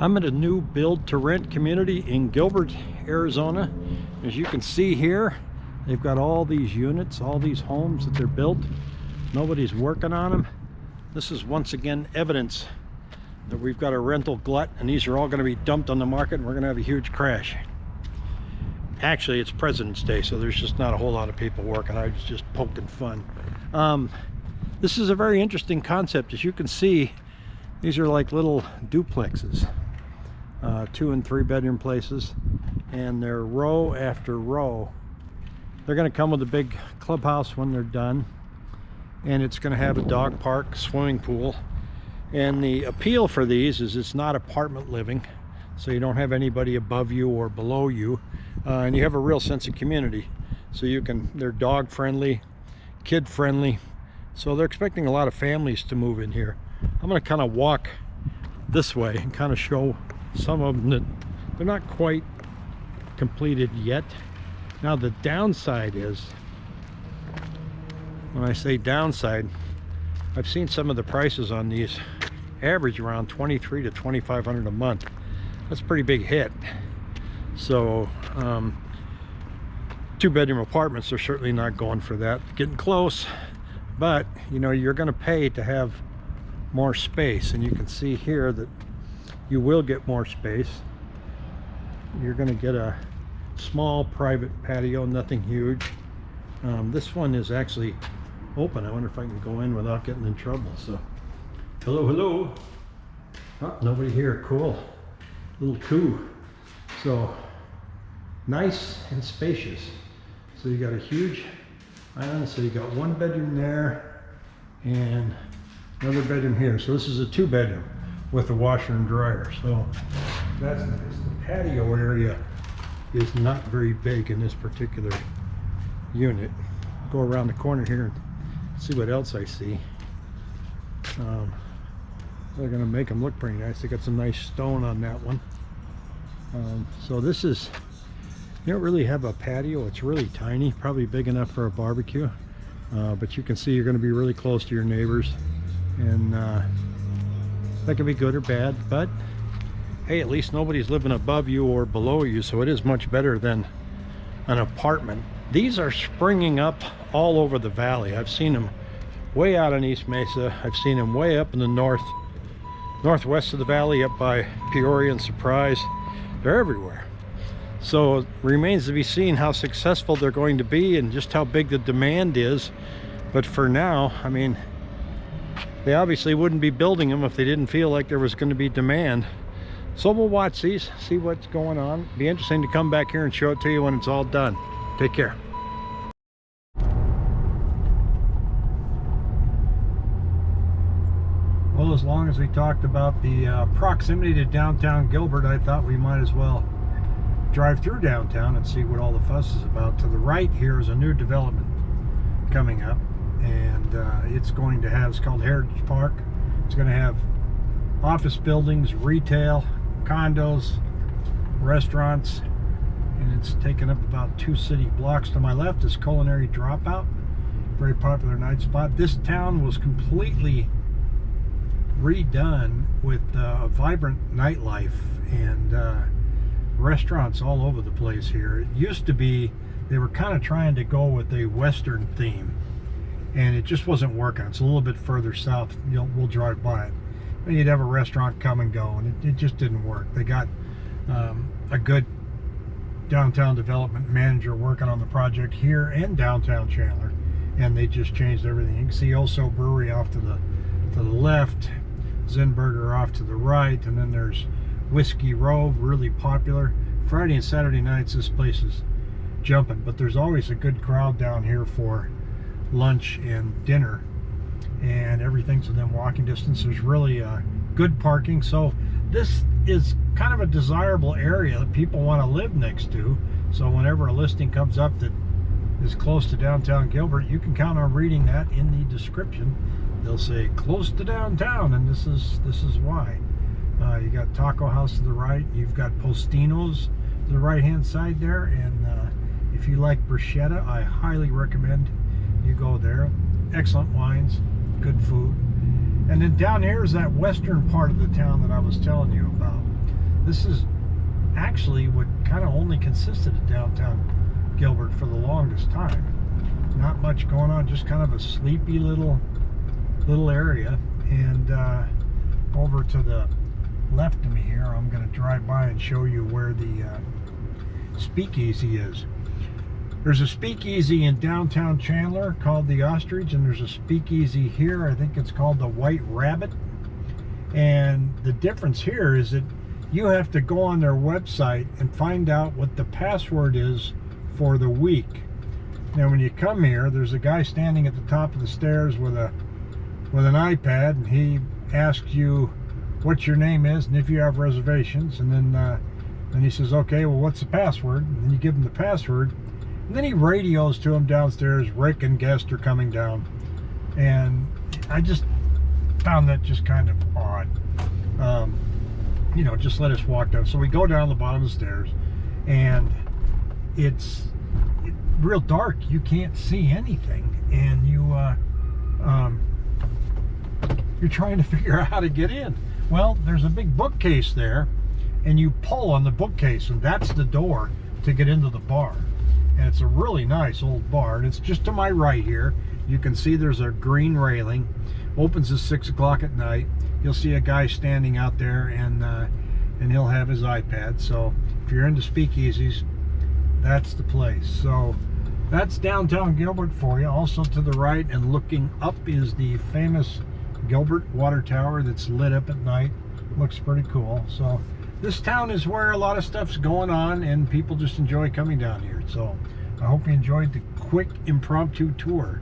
I'm at a new build to rent community in Gilbert, Arizona. As you can see here, they've got all these units, all these homes that they're built. Nobody's working on them. This is once again evidence that we've got a rental glut and these are all going to be dumped on the market and we're going to have a huge crash. Actually, it's President's Day, so there's just not a whole lot of people working. I was just poking fun. Um, this is a very interesting concept. As you can see, these are like little duplexes uh, two and three bedroom places and they're row after row. They're going to come with a big clubhouse when they're done and it's going to have a dog park swimming pool and the appeal for these is it's not apartment living so you don't have anybody above you or below you uh, and you have a real sense of community. So you can they're dog friendly kid friendly so they're expecting a lot of families to move in here. I'm going to kind of walk this way and kind of show some of them that they're not quite completed yet. Now the downside is when I say downside I've seen some of the prices on these average around 23 to 2500 a month. That's a pretty big hit. So um, two bedroom apartments are certainly not going for that getting close but you know you're going to pay to have more space. And you can see here that you will get more space. You're going to get a small private patio nothing huge. Um, this one is actually open. I wonder if I can go in without getting in trouble so. Hello hello. Oh, nobody here. Cool. Little coup. So nice and spacious. So you got a huge island so you got one bedroom there and another bedroom here. So this is a two bedroom with the washer and dryer. So that's nice. The patio area is not very big in this particular unit. Go around the corner here and see what else I see. Um, they're going to make them look pretty nice. They got some nice stone on that one. Um, so this is, you don't really have a patio. It's really tiny, probably big enough for a barbecue. Uh, but you can see you're going to be really close to your neighbors. And uh, that can be good or bad but hey at least nobody's living above you or below you so it is much better than an apartment. These are springing up all over the valley. I've seen them way out in East Mesa. I've seen them way up in the north northwest of the valley up by Peoria and Surprise. They're everywhere. So it remains to be seen how successful they're going to be and just how big the demand is. But for now I mean they obviously wouldn't be building them if they didn't feel like there was going to be demand. So we'll watch these see what's going on. Be interesting to come back here and show it to you when it's all done. Take care. Well as long as we talked about the uh, proximity to downtown Gilbert I thought we might as well drive through downtown and see what all the fuss is about. To the right here is a new development coming up and uh, it's going to have, it's called Heritage Park. It's going to have office buildings, retail, condos, restaurants, and it's taken up about two city blocks. To my left is Culinary Dropout, very popular night spot. This town was completely redone with uh, vibrant nightlife and uh, restaurants all over the place here. It used to be, they were kind of trying to go with a Western theme and it just wasn't working. It's a little bit further south. You'll, we'll drive by it. And you'd have a restaurant come and go, and it, it just didn't work. They got um, a good downtown development manager working on the project here and downtown Chandler, and they just changed everything. You can see also Brewery off to the to the left, Zinburger off to the right, and then there's Whiskey Row, really popular. Friday and Saturday nights, this place is jumping, but there's always a good crowd down here for lunch and dinner and everything's within walking distance there's really good parking. So this is kind of a desirable area that people want to live next to. So whenever a listing comes up that is close to downtown Gilbert you can count on reading that in the description. They'll say close to downtown and this is this is why. Uh, you got Taco House to the right you've got Postino's to the right hand side there and uh, if you like bruschetta I highly recommend you go there. Excellent wines, good food. And then down here is that western part of the town that I was telling you about. this is actually what kind of only consisted of downtown Gilbert for the longest time. Not much going on, just kind of a sleepy little little area. And uh, over to the left of me here, I'm going to drive by and show you where the uh, speakeasy is. There's a speakeasy in downtown Chandler called the Ostrich, and there's a speakeasy here. I think it's called the White Rabbit. And the difference here is that you have to go on their website and find out what the password is for the week. Now, when you come here, there's a guy standing at the top of the stairs with a with an iPad, and he asks you what your name is and if you have reservations, and then uh, then he says, "Okay, well, what's the password?" And then you give him the password, and then he radios to him downstairs. Rick and guest are coming down, and I just found that just kind of odd. Um, you know, just let us walk down. So we go down the bottom of the stairs, and it's real dark. You can't see anything, and you uh, um, you're trying to figure out how to get in. Well, there's a big bookcase there, and you pull on the bookcase, and that's the door to get into the bar. And it's a really nice old bar, and it's just to my right here. You can see there's a green railing. Opens at six o'clock at night. You'll see a guy standing out there, and uh, and he'll have his iPad. So if you're into speakeasies, that's the place. So that's downtown Gilbert for you. Also to the right and looking up is the famous Gilbert Water Tower that's lit up at night. Looks pretty cool. So this town is where a lot of stuff's going on and people just enjoy coming down here. So I hope you enjoyed the quick impromptu tour.